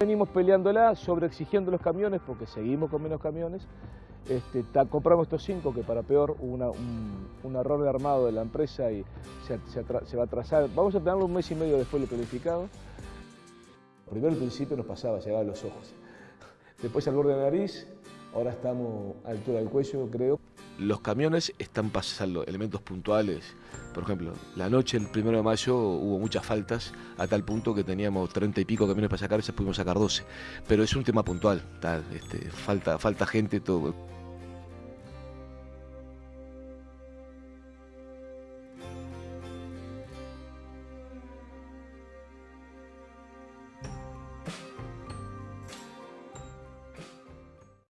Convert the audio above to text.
Venimos peleándola, sobreexigiendo los camiones, porque seguimos con menos camiones. Este, compramos estos cinco, que para peor hubo un, error de armado de la empresa y se, va a atrasar. Vamos a tenerlo un mes y medio después de lo planificado. Primero al principio nos pasaba, llegaba a los ojos. Después al borde de la nariz, ahora estamos a altura del cuello, creo. Los camiones están pasando elementos puntuales. Por ejemplo, la noche del primero de mayo hubo muchas faltas, a tal punto que teníamos treinta y pico camiones para sacar y se pudimos sacar 12. Pero es un tema puntual, tal, este, falta, falta gente, todo.